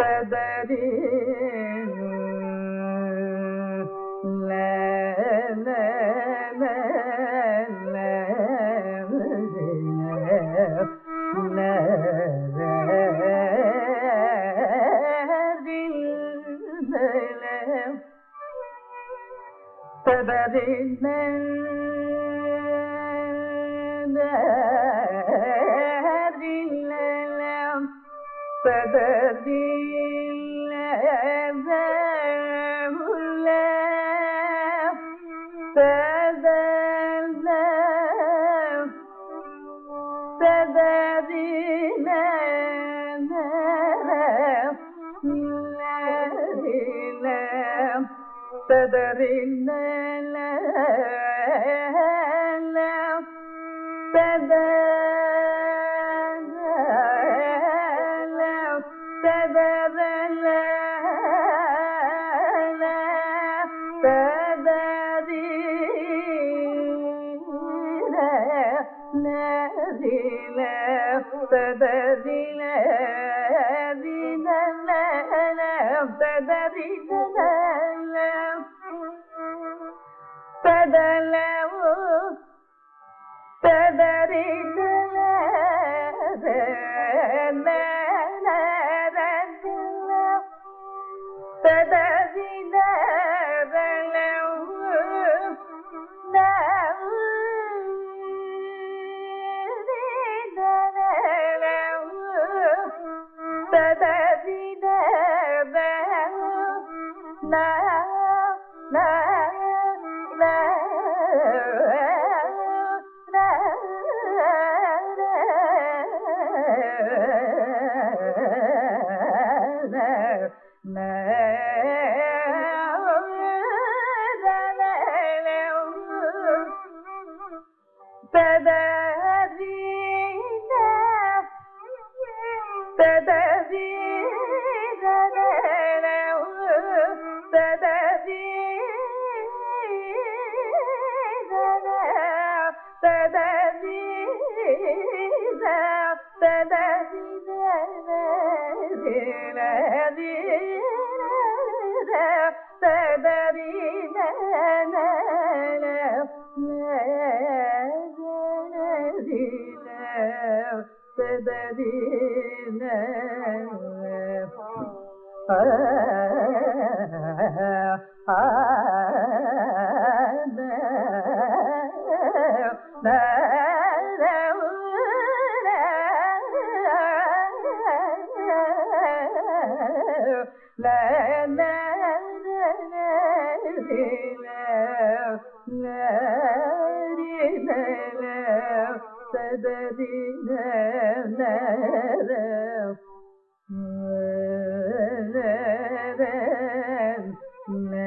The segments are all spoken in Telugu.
സദരി സദരി فبذل عذاب الله فبذل فبذل عذاب الله فبرنا لا لا فبذل முதல ಆ No.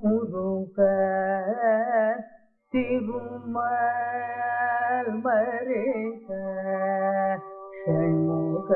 Muruga Thirumal மருக Shanmuga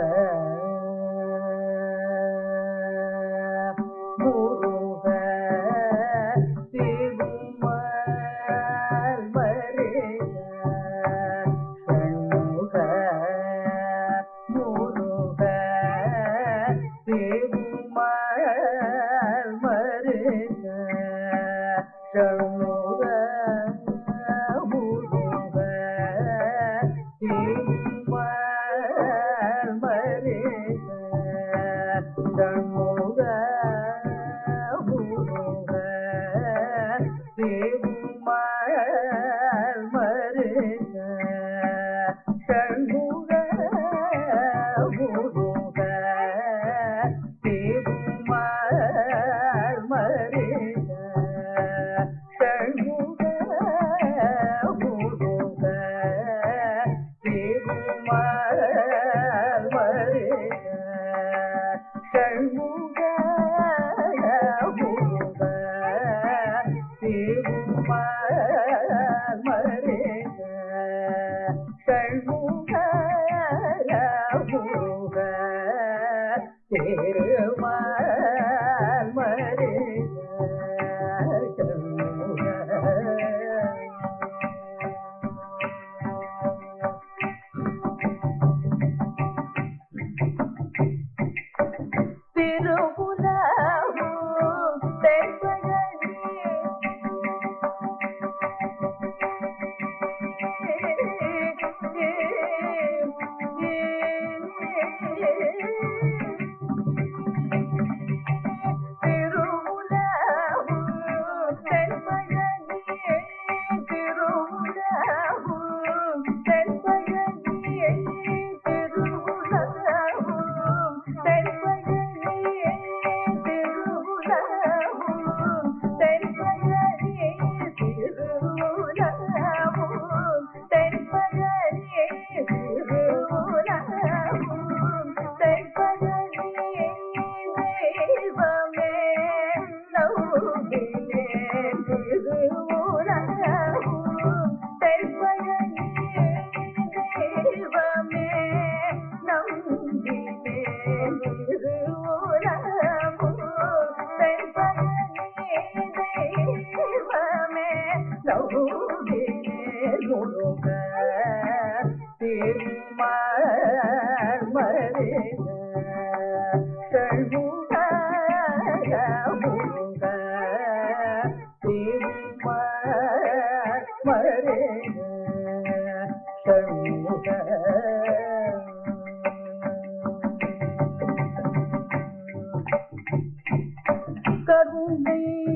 Thank you.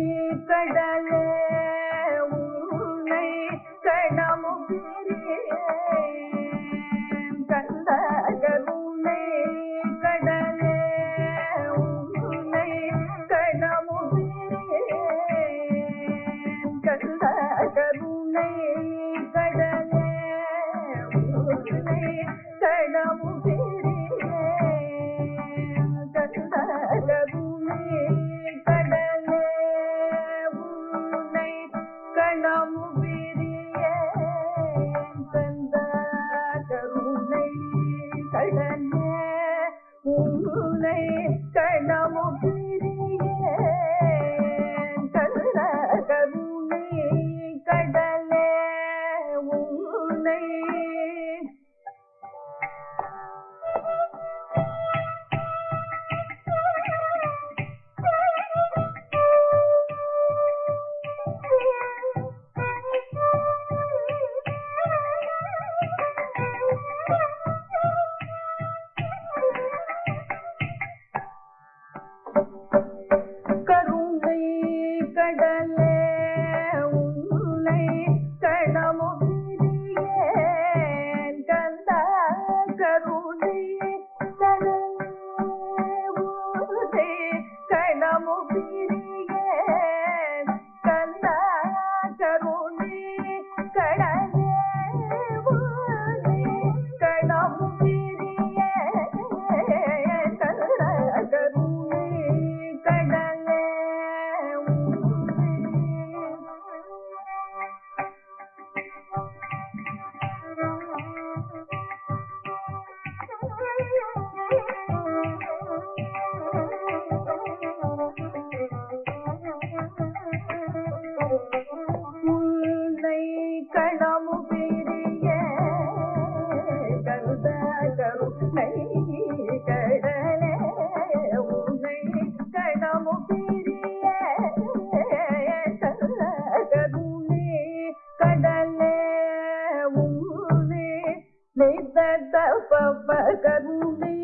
தப்ப கருந்தி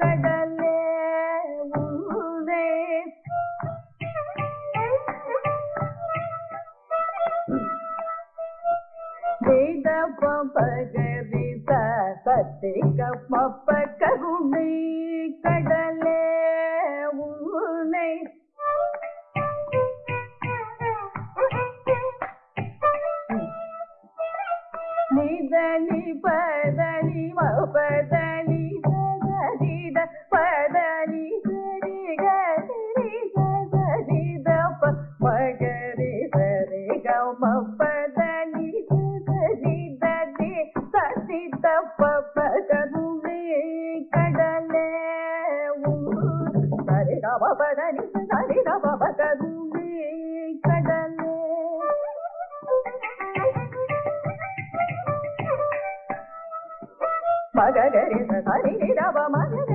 கடலே உன்னே వేద పగరి తప్ప కరుణి కడల పదని పదని పదని மககரி ஹரி நிரவ மகரி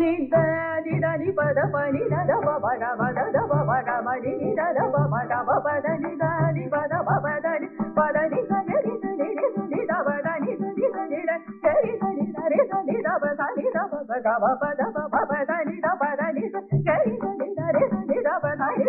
నిద నిద ని పద పని నద బబ గ బద ద బబ గ మని ని ద బబ గ బబ ద ని ద ని పద బబ ద ని పద ని స గ రి స ని ని ద బ ద ని స ని ని ర గ ని ద రి స ని ద బ స ని ద బ గ బ బ బ బ ని ద బ ని స గ ని ద రి స ని ద బ స ని